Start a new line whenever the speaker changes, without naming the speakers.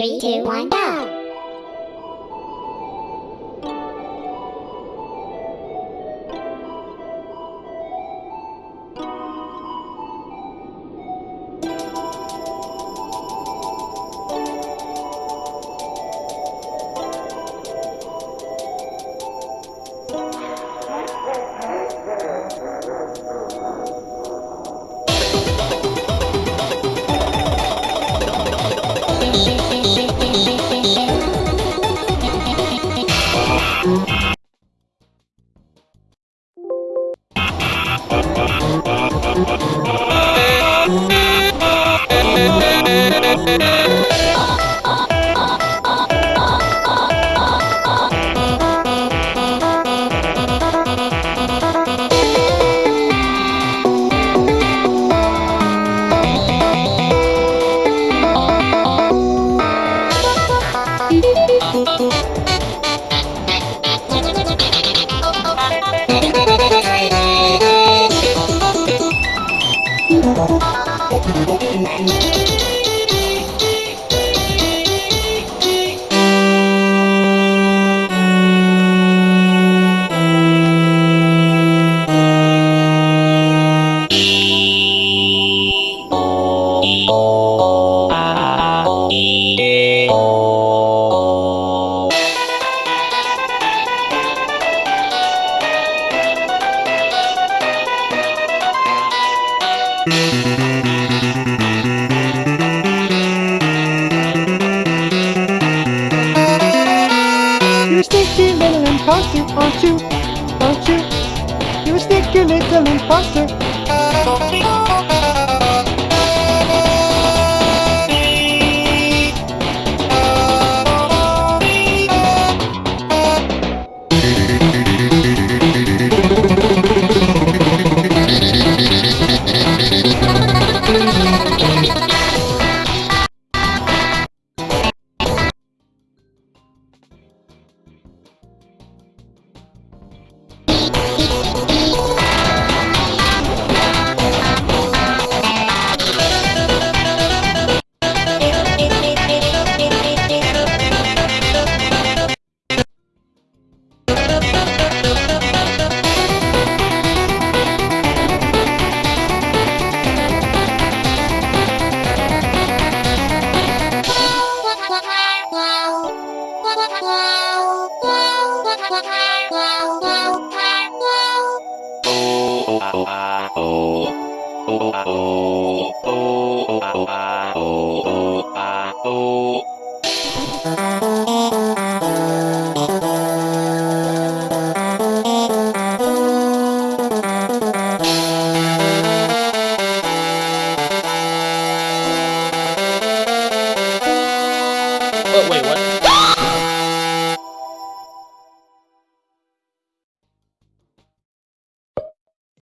Three, two, one, go! Oh.
You're a sneaky little imposter, aren't you? Aren't you? You're a sneaky little imposter.
Oh, wait, what?